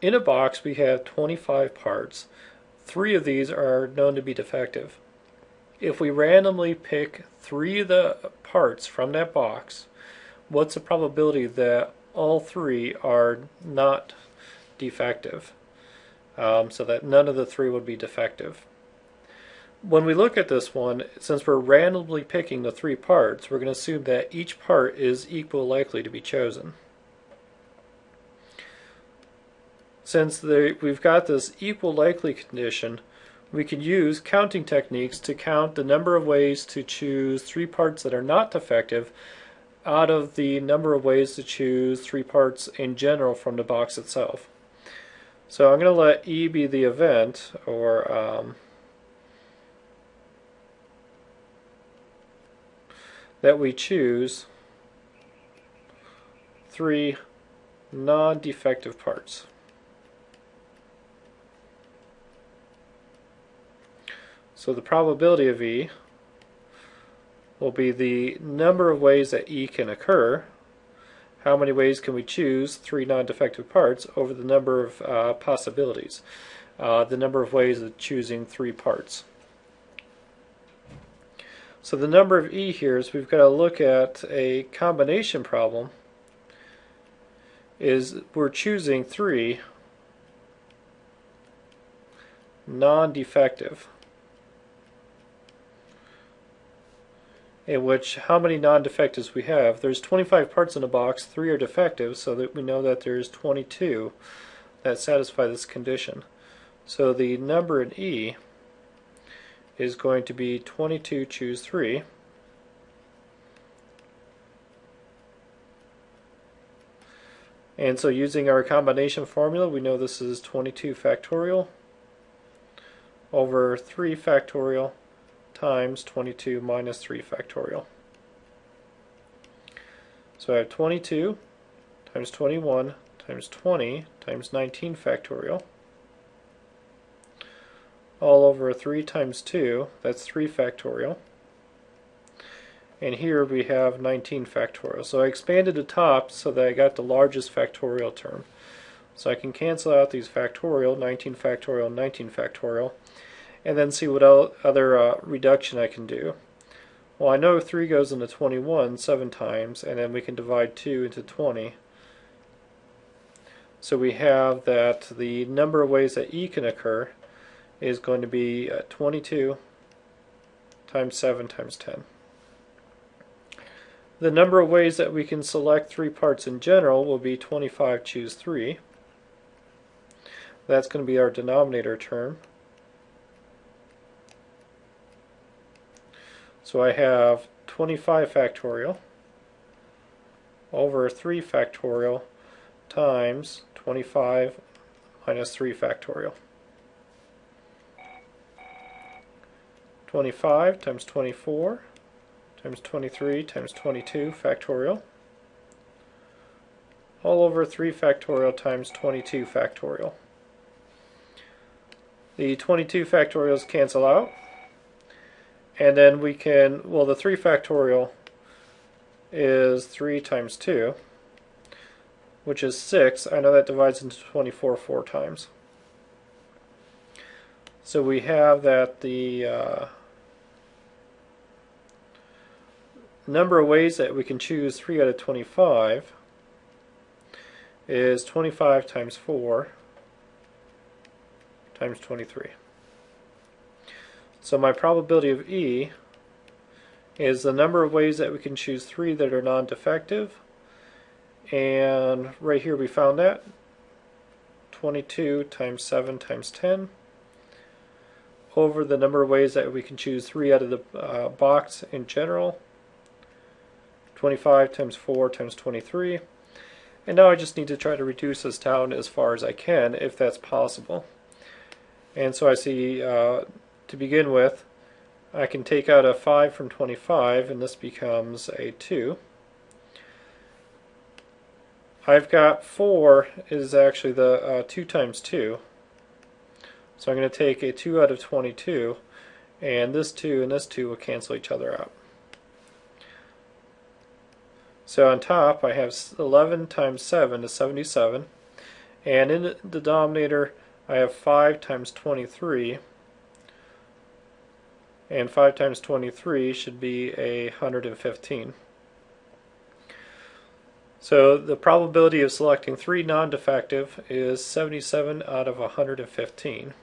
in a box we have 25 parts. Three of these are known to be defective. If we randomly pick three of the parts from that box, what's the probability that all three are not defective? Um, so that none of the three would be defective. When we look at this one, since we're randomly picking the three parts, we're going to assume that each part is equal likely to be chosen. Since the, we've got this equal likely condition, we can use counting techniques to count the number of ways to choose three parts that are not defective out of the number of ways to choose three parts in general from the box itself. So I'm going to let E be the event, or um, that we choose three non-defective parts. So the probability of E will be the number of ways that E can occur. How many ways can we choose three non-defective parts over the number of uh, possibilities, uh, the number of ways of choosing three parts. So the number of E here is we've got to look at a combination problem is we're choosing three non-defective. In which how many non-defectives we have. There's 25 parts in a box, 3 are defective, so that we know that there's 22 that satisfy this condition. So the number in E is going to be 22 choose 3. And so using our combination formula, we know this is 22 factorial over 3 factorial times 22 minus 3 factorial. So I have 22 times 21 times 20 times 19 factorial all over 3 times 2, that's 3 factorial. And here we have 19 factorial. So I expanded the top so that I got the largest factorial term. So I can cancel out these factorial, 19 factorial, 19 factorial and then see what other uh, reduction I can do. Well, I know 3 goes into 21 7 times, and then we can divide 2 into 20. So we have that the number of ways that E can occur is going to be uh, 22 times 7 times 10. The number of ways that we can select three parts in general will be 25 choose 3. That's going to be our denominator term. So I have 25 factorial over 3 factorial times 25 minus 3 factorial. 25 times 24 times 23 times 22 factorial all over 3 factorial times 22 factorial. The 22 factorials cancel out and then we can, well, the 3 factorial is 3 times 2, which is 6. I know that divides into 24 four times. So we have that the uh, number of ways that we can choose 3 out of 25 is 25 times 4 times 23. So my probability of E is the number of ways that we can choose three that are non-defective. And right here we found that. 22 times 7 times 10 over the number of ways that we can choose three out of the uh, box in general. 25 times 4 times 23. And now I just need to try to reduce this down as far as I can, if that's possible. And so I see uh, to begin with, I can take out a 5 from 25 and this becomes a 2. I've got 4 is actually the uh, 2 times 2. So I'm going to take a 2 out of 22 and this 2 and this 2 will cancel each other out. So on top I have 11 times 7 is 77 And in the denominator, I have 5 times 23. And 5 times 23 should be a 115. So the probability of selecting 3 non-defective is 77 out of 115.